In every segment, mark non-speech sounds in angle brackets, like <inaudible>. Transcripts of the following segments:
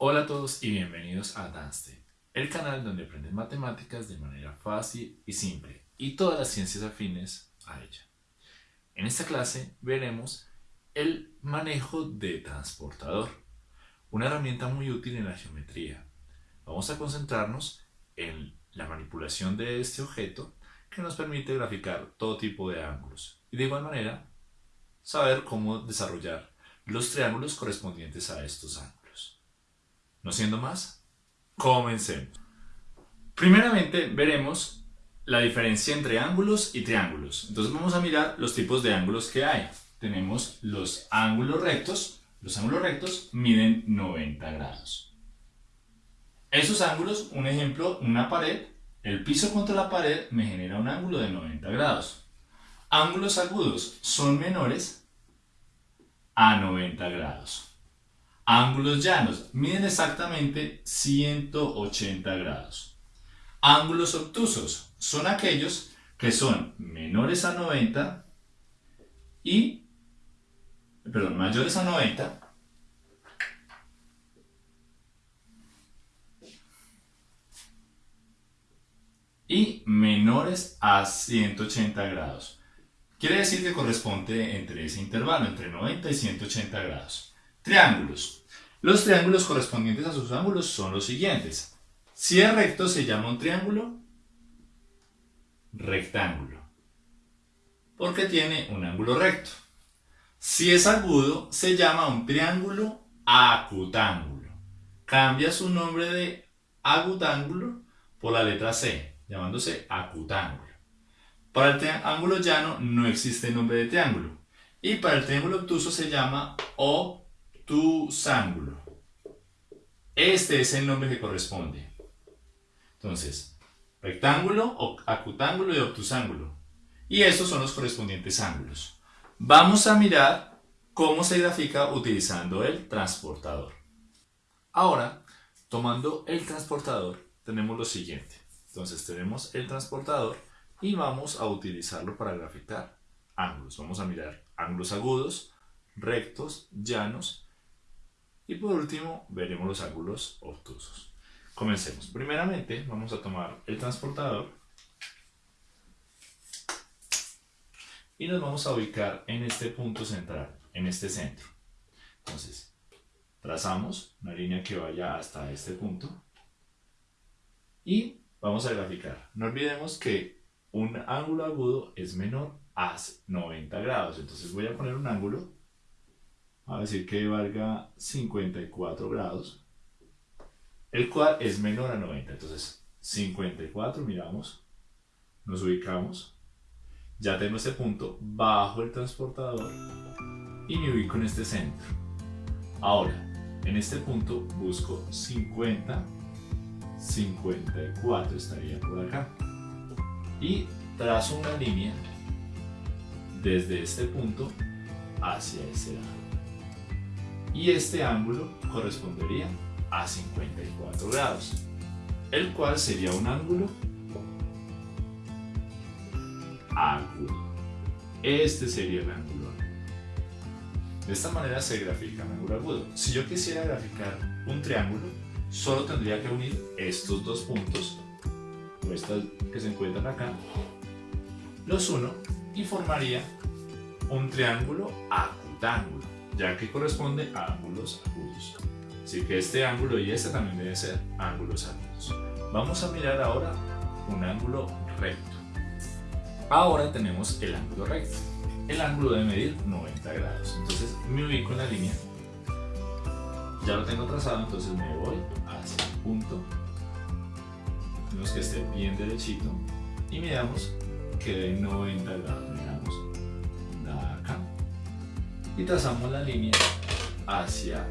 Hola a todos y bienvenidos a Danste, el canal donde aprendes matemáticas de manera fácil y simple y todas las ciencias afines a ella. En esta clase veremos el manejo de transportador, una herramienta muy útil en la geometría. Vamos a concentrarnos en la manipulación de este objeto que nos permite graficar todo tipo de ángulos y de igual manera saber cómo desarrollar los triángulos correspondientes a estos ángulos. No siendo más, comencemos. Primeramente veremos la diferencia entre ángulos y triángulos. Entonces vamos a mirar los tipos de ángulos que hay. Tenemos los ángulos rectos. Los ángulos rectos miden 90 grados. Esos ángulos, un ejemplo, una pared, el piso contra la pared me genera un ángulo de 90 grados. Ángulos agudos son menores a 90 grados. Ángulos llanos miden exactamente 180 grados. Ángulos obtusos son aquellos que son menores a 90 y, perdón, mayores a 90 y menores a 180 grados. Quiere decir que corresponde entre ese intervalo, entre 90 y 180 grados. Triángulos. Los triángulos correspondientes a sus ángulos son los siguientes. Si es recto se llama un triángulo rectángulo, porque tiene un ángulo recto. Si es agudo se llama un triángulo acutángulo. Cambia su nombre de agutángulo por la letra C, llamándose acutángulo. Para el triángulo llano no existe nombre de triángulo. Y para el triángulo obtuso se llama obtusángulo. Este es el nombre que corresponde. Entonces, rectángulo, acutángulo y obtusángulo. Y estos son los correspondientes ángulos. Vamos a mirar cómo se grafica utilizando el transportador. Ahora, tomando el transportador, tenemos lo siguiente. Entonces tenemos el transportador y vamos a utilizarlo para graficar ángulos. Vamos a mirar ángulos agudos, rectos, llanos y por último veremos los ángulos obtusos. Comencemos. Primeramente vamos a tomar el transportador y nos vamos a ubicar en este punto central, en este centro. Entonces, trazamos una línea que vaya hasta este punto y vamos a graficar. No olvidemos que un ángulo agudo es menor a 90 grados. Entonces voy a poner un ángulo, a decir que valga 54 grados, el cual es menor a 90. Entonces 54, miramos, nos ubicamos, ya tengo este punto bajo el transportador y me ubico en este centro. Ahora, en este punto busco 50, 54 estaría por acá y trazo una línea desde este punto hacia ese lado. Y este ángulo correspondería a 54 grados, el cual sería un ángulo agudo. Este sería el ángulo. De esta manera se grafica un ángulo agudo. Si yo quisiera graficar un triángulo, solo tendría que unir estos dos puntos estas que se encuentran acá, los uno y formaría un triángulo acutángulo, ya que corresponde a ángulos agudos. Así que este ángulo y este también deben ser ángulos agudos. Vamos a mirar ahora un ángulo recto. Ahora tenemos el ángulo recto. El ángulo debe medir 90 grados. Entonces me ubico en la línea. Ya lo tengo trazado, entonces me voy hacia el punto que esté bien derechito y miramos que de 90 grados, y trazamos la línea hacia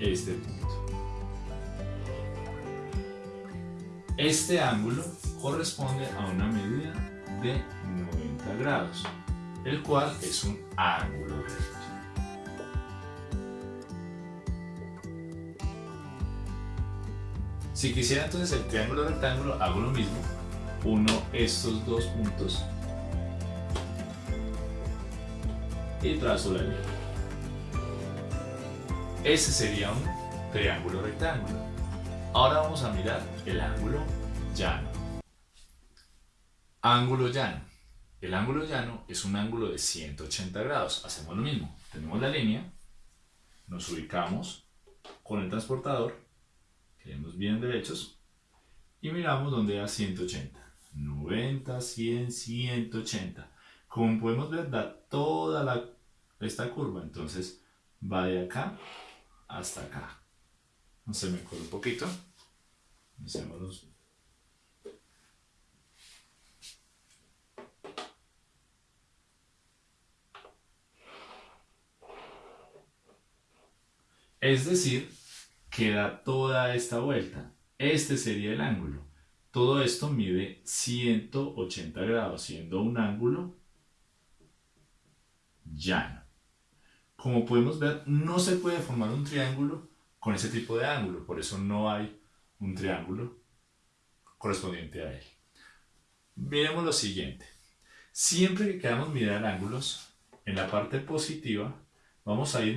este punto. Este ángulo corresponde a una medida de 90 grados, el cual es un ángulo recto. Si quisiera entonces el triángulo rectángulo, hago lo mismo. Uno estos dos puntos y trazo la línea. Ese sería un triángulo rectángulo. Ahora vamos a mirar el ángulo llano. Ángulo llano. El ángulo llano es un ángulo de 180 grados. Hacemos lo mismo. Tenemos la línea, nos ubicamos con el transportador, quedemos bien derechos y miramos donde da 180. 90, 100, 180. Como podemos ver, da toda esta curva. Entonces va de acá hasta acá. Se me un poquito. Es decir, que da toda esta vuelta. Este sería el ángulo. Todo esto mide 180 grados, siendo un ángulo llano. Como podemos ver, no se puede formar un triángulo con ese tipo de ángulo, por eso no hay un triángulo correspondiente a él. Miremos lo siguiente. Siempre que queramos mirar ángulos, en la parte positiva vamos a ir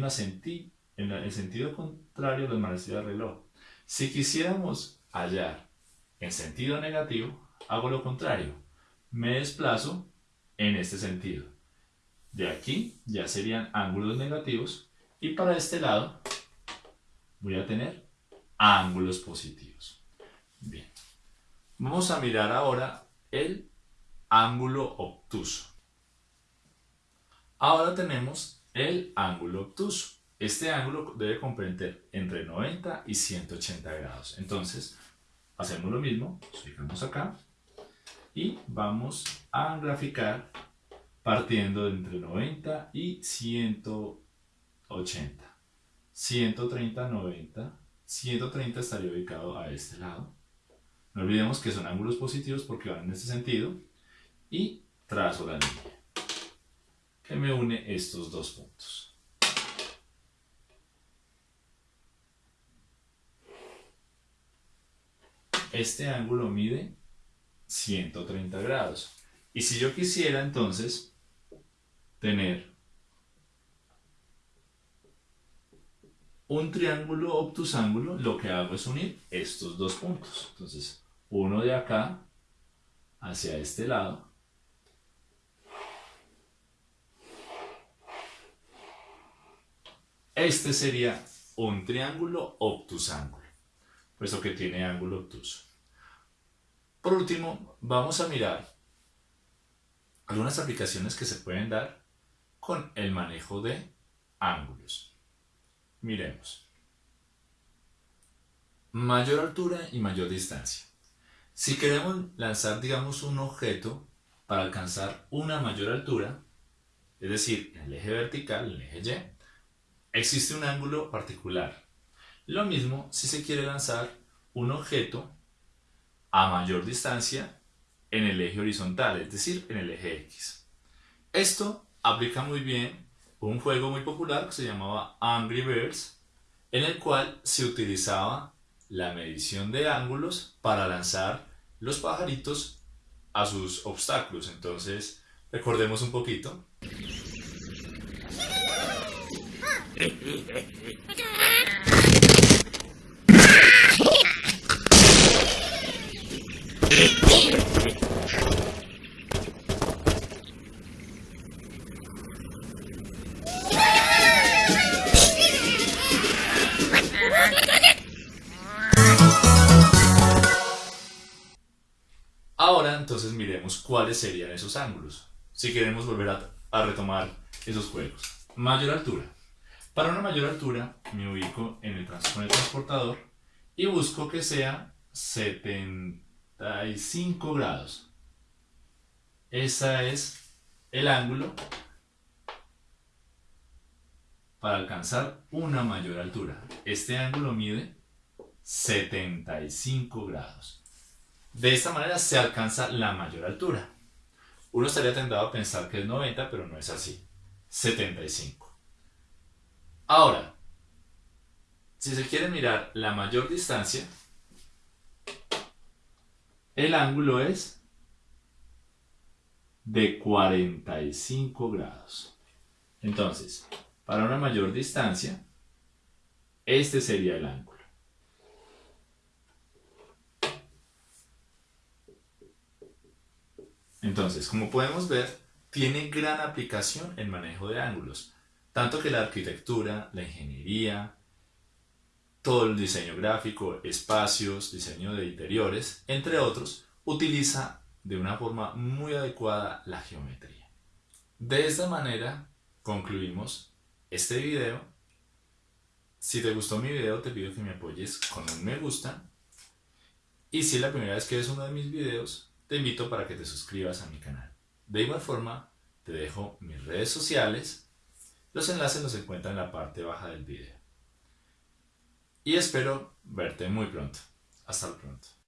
en el sentido contrario de la del reloj. Si quisiéramos hallar en sentido negativo, hago lo contrario. Me desplazo en este sentido. De aquí ya serían ángulos negativos y para este lado voy a tener ángulos positivos. Bien. Vamos a mirar ahora el ángulo obtuso. Ahora tenemos el ángulo obtuso. Este ángulo debe comprender entre 90 y 180 grados. Entonces, hacemos lo mismo, ubicamos acá y vamos a graficar partiendo de entre 90 y 180. 130, 90. 130 estaría ubicado a este lado. No olvidemos que son ángulos positivos porque van en este sentido. Y trazo la línea que me une estos dos puntos. este ángulo mide 130 grados. Y si yo quisiera entonces tener un triángulo obtusángulo, lo que hago es unir estos dos puntos. Entonces, uno de acá hacia este lado. Este sería un triángulo obtusángulo puesto que tiene ángulo obtuso. Por último, vamos a mirar algunas aplicaciones que se pueden dar con el manejo de ángulos. Miremos. Mayor altura y mayor distancia. Si queremos lanzar, digamos, un objeto para alcanzar una mayor altura, es decir, en el eje vertical, en el eje Y, existe un ángulo particular lo mismo si se quiere lanzar un objeto a mayor distancia en el eje horizontal, es decir, en el eje X. Esto aplica muy bien un juego muy popular que se llamaba Angry Birds, en el cual se utilizaba la medición de ángulos para lanzar los pajaritos a sus obstáculos. Entonces, recordemos un poquito. <laughs> Miremos cuáles serían esos ángulos, si queremos volver a, retomar esos juegos. Mayor altura. Para una mayor altura me ubico en el, con el transportador y busco que sea 75 grados. Ese es el ángulo para alcanzar una mayor altura. Este ángulo mide 75 grados. De esta manera se alcanza la mayor altura. Uno estaría tentado a pensar que es 90, pero no es así. 75. Ahora, si se quiere mirar la mayor distancia, el ángulo es de 45 grados. Entonces, para una mayor distancia, este sería el ángulo. Entonces, como podemos ver, tiene gran aplicación en manejo de ángulos, tanto que la arquitectura, la ingeniería, todo el diseño gráfico, espacios, diseño de interiores, entre otros, utiliza de una forma muy adecuada la geometría. De esta manera concluimos este video. Si te gustó mi video te pido que me apoyes con un me gusta y si es la primera vez que ves uno de mis videos te invito para que te suscribas a mi canal. De igual forma te dejo mis redes sociales, los enlaces los encuentran en la parte baja del video. Y espero verte muy pronto. Hasta pronto.